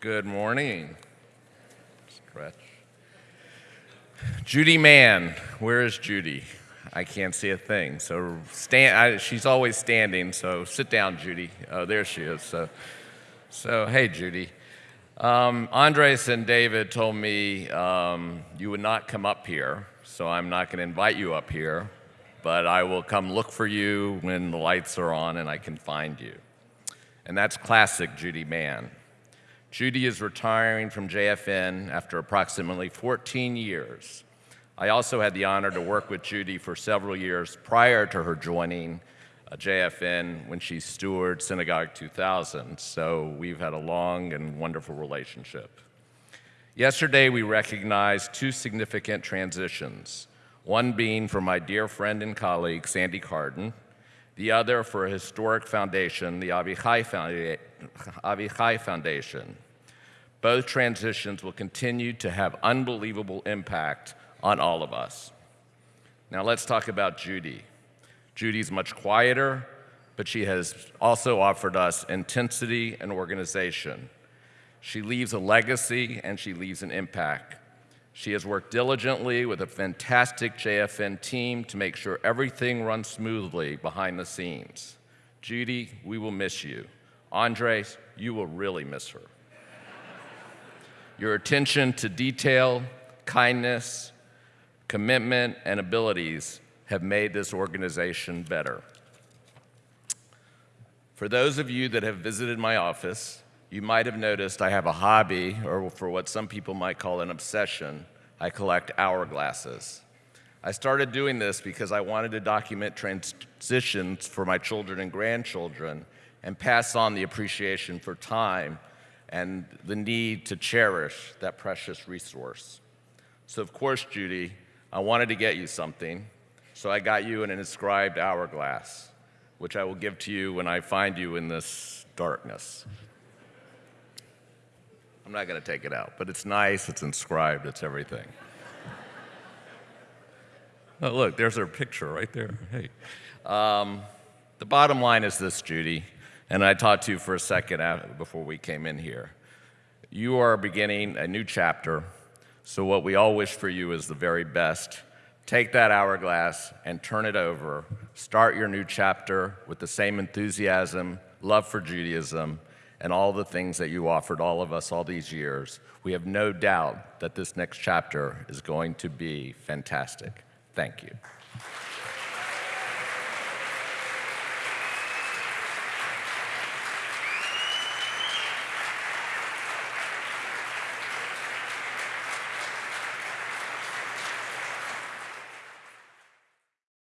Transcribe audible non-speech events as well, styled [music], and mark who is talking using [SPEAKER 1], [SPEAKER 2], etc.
[SPEAKER 1] Good morning. Stretch. Judy Mann, where is Judy? I can't see a thing. So stand. I, she's always standing. So sit down, Judy. Oh, there she is. So, so hey, Judy. Um, Andres and David told me um, you would not come up here, so I'm not going to invite you up here, but I will come look for you when the lights are on and I can find you. And that's classic Judy Mann. Judy is retiring from JFN after approximately 14 years. I also had the honor to work with Judy for several years prior to her joining uh, JFN when she stewarded Synagogue 2000, so we've had a long and wonderful relationship. Yesterday, we recognized two significant transitions, one being for my dear friend and colleague, Sandy Cardin, the other for a historic foundation, the Avichai, Foundation. Both transitions will continue to have unbelievable impact on all of us. Now let's talk about Judy. Judy's much quieter, but she has also offered us intensity and organization. She leaves a legacy and she leaves an impact. She has worked diligently with a fantastic JFN team to make sure everything runs smoothly behind the scenes. Judy, we will miss you. Andres, you will really miss her. Your attention to detail, kindness, commitment, and abilities have made this organization better. For those of you that have visited my office, you might have noticed I have a hobby, or for what some people might call an obsession, I collect hourglasses. I started doing this because I wanted to document transitions for my children and grandchildren and pass on the appreciation for time and the need to cherish that precious resource. So, of course, Judy, I wanted to get you something, so I got you an inscribed hourglass, which I will give to you when I find you in this darkness. I'm not going to take it out, but it's nice, it's inscribed, it's everything. [laughs] oh, look, there's her picture right there. Hey. Um, the bottom line is this, Judy, and I talked to you for a second before we came in here. You are beginning a new chapter, so what we all wish for you is the very best. Take that hourglass and turn it over. Start your new chapter with the same enthusiasm, love for Judaism, and all the things that you offered all of us all these years, we have no doubt that this next chapter is going to be fantastic. Thank you.